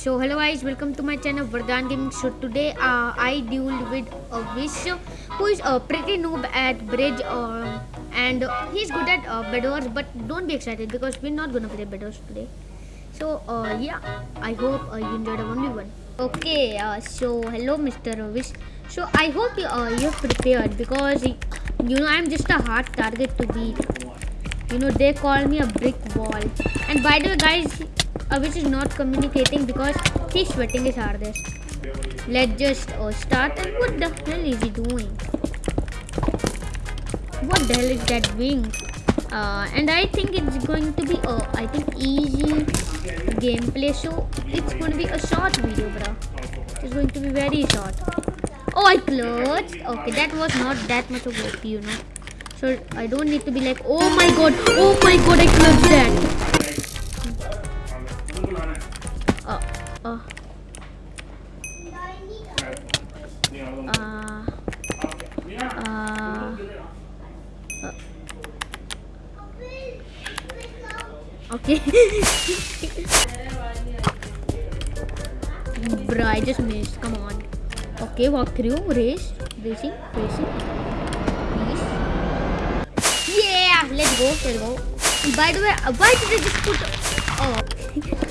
So hello guys, welcome to my channel Vardhan Gaming. So today uh, I dueled with a Wish who is a pretty noob at bridge uh, and he's good at uh, bedwars but don't be excited because we're not gonna play bedwars today. So uh, yeah, I hope uh, you enjoyed the only one. Okay, uh, so hello Mr. Wish. So I hope you, uh, you're prepared because you know I'm just a hard target to beat. You know they call me a brick wall. And by the way guys, Avish is not communicating because he's sweating his hardest. Let's just uh, start. And what the hell is he doing? What the hell is that wing? Uh, and I think it's going to be uh, I think easy gameplay. So it's going to be a short video, bro. It's going to be very short. Oh, I clutched. Okay, that was not that much of OP, you know. So I don't need to be like, oh my god, oh my god, I clutched that. Uh, uh, uh. Okay. Bruh, I just missed. Come on. Okay, walk through. Race. Racing. Racing. Yeah! Let's go. Let's go. By the way, uh, why did I just put... Oh.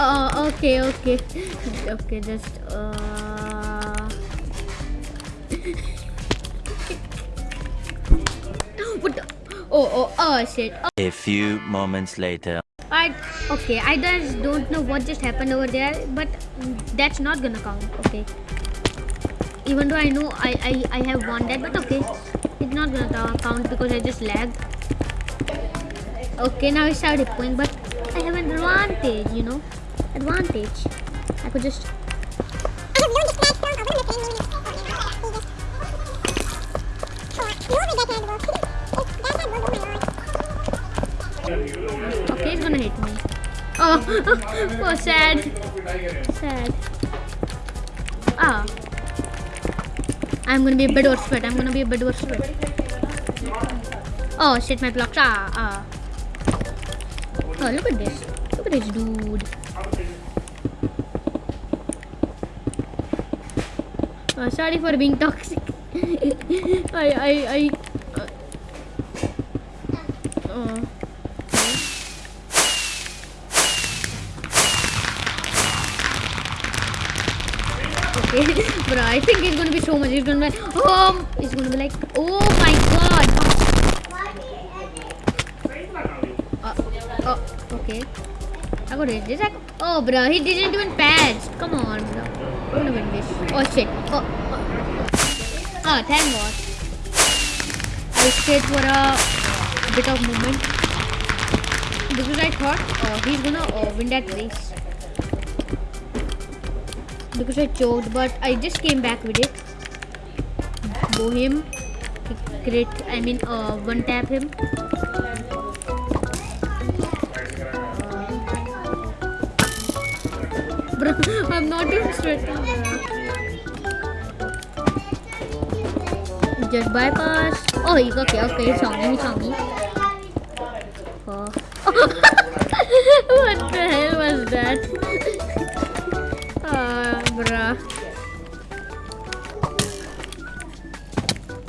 Oh, okay, okay. Okay, just... Uh... what the... Oh, oh, oh, shit. Oh. A few moments later. I okay, I just don't know what just happened over there, but that's not gonna count. Okay. Even though I know I I, I have won that, but okay, it's not gonna count because I just lagged. Okay, now I started point, but I have an advantage, you know, advantage. I could just. Okay, he's gonna hit me. Oh, oh, sad. Sad. Ah. I'm gonna be a bit worse sweat. I'm gonna be a bit worse sweat. Oh, shit, my blocks. Ah, ah. Oh, look at this. Look at this dude. Oh, sorry for being toxic. I, I, I. Uh, oh. Okay, but I think it's gonna be so much. It's gonna be, like, oh, it's gonna be like, oh my god. Uh, oh, okay. I got this. Oh, bro, he didn't even patch. Come on, bro. I'm gonna win this. Oh shit. Oh, oh. oh thank God. I stayed for a bit of movement because I thought uh, he's gonna uh, win that race because I choked, but I just came back with it. Bohem, crit, I mean, uh, one tap him. Bro, I'm not even sweating. Just bypass. Oh, he okay, okay, he saw me, he saw me. Oh. what the hell was that? Ah, bruh.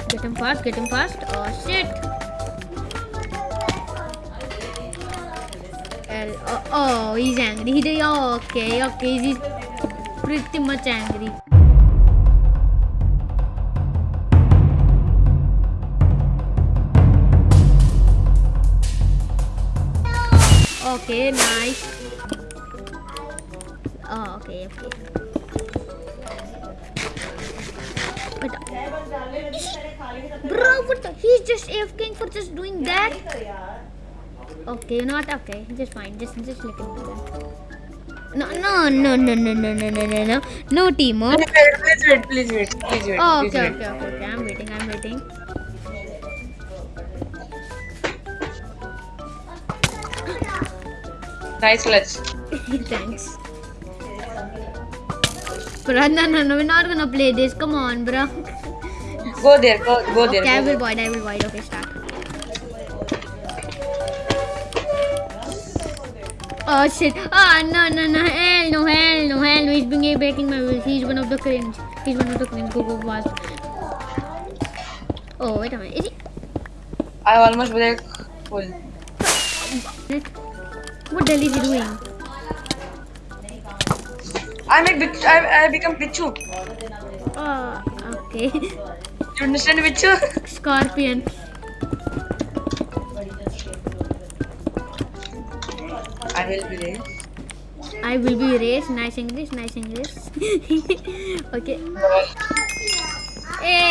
Get him fast, get him fast. Oh shit. Oh, oh, he's angry. He oh, okay, okay. He's pretty much angry. Okay, nice. Oh, okay, okay. But, bro, what the? He's just AFKing for just doing that. Okay, not okay. Just fine. Just, just him do that. No, no, no, no, no, no, no, no, no, no, no, Timo. Please wait, please wait, please wait. Oh, okay, okay, okay, okay. I'm waiting. I'm waiting. Nice clutch. Thanks. Bro, no, no, no, we're not gonna play this. Come on, bro. Go there, go, go there. Okay, I go will void, I will void. Okay, start. Oh shit. Ah, no, no, no. Hell no, hell no, hell no. He's being breaking my wheels. He's one of the cringe. He's one of the cringe. Go, go, fast. Oh, wait a minute. Is he? I almost break full. What the hell is he doing? I make bitch. I, I become Pichu. Oh, okay. You understand Pichu? Scorpion. I will be there. I will be race. Nice English, nice English. okay. Eh,